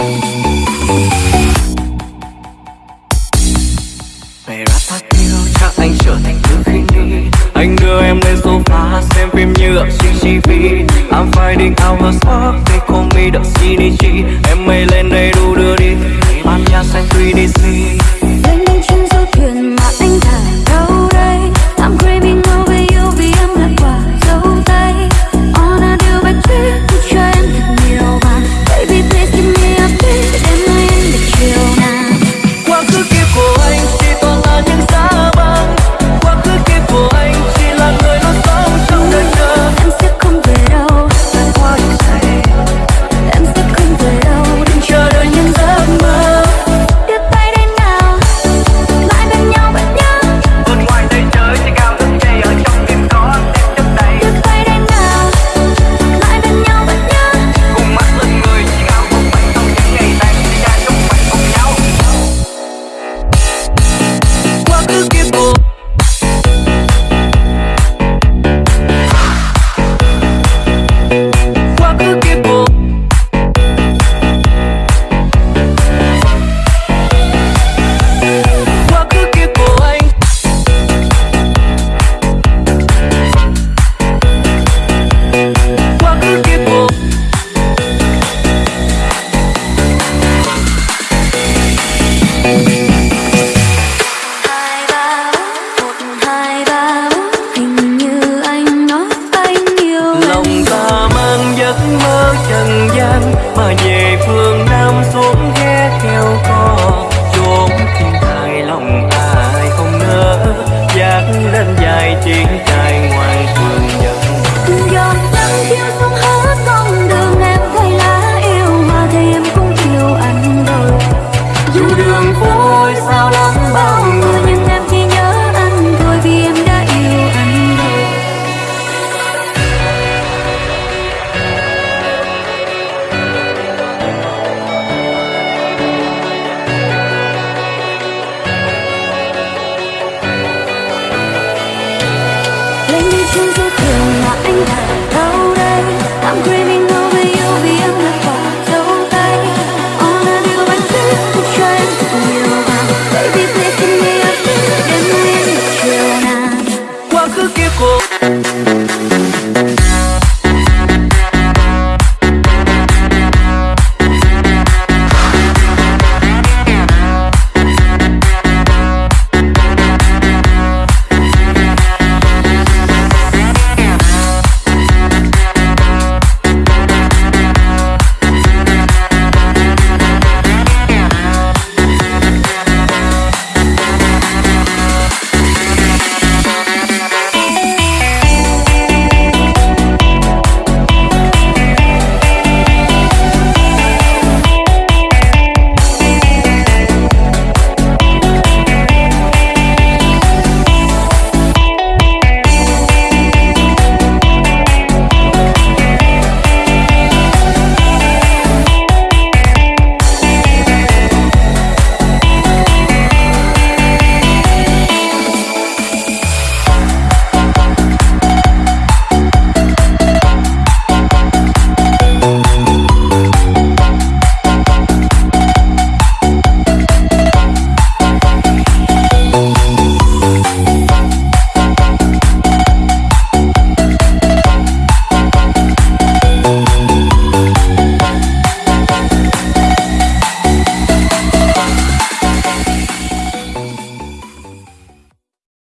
Mày rap thật yêu chắc anh trở thành thứ khi đi. Anh đưa em lên sofa xem phim như ở CCTV I'm finding out what's up, they call me the CDG Em mây lên đây đu đưa đi. Ban nhà xanh 3DC phôi sao lắm bao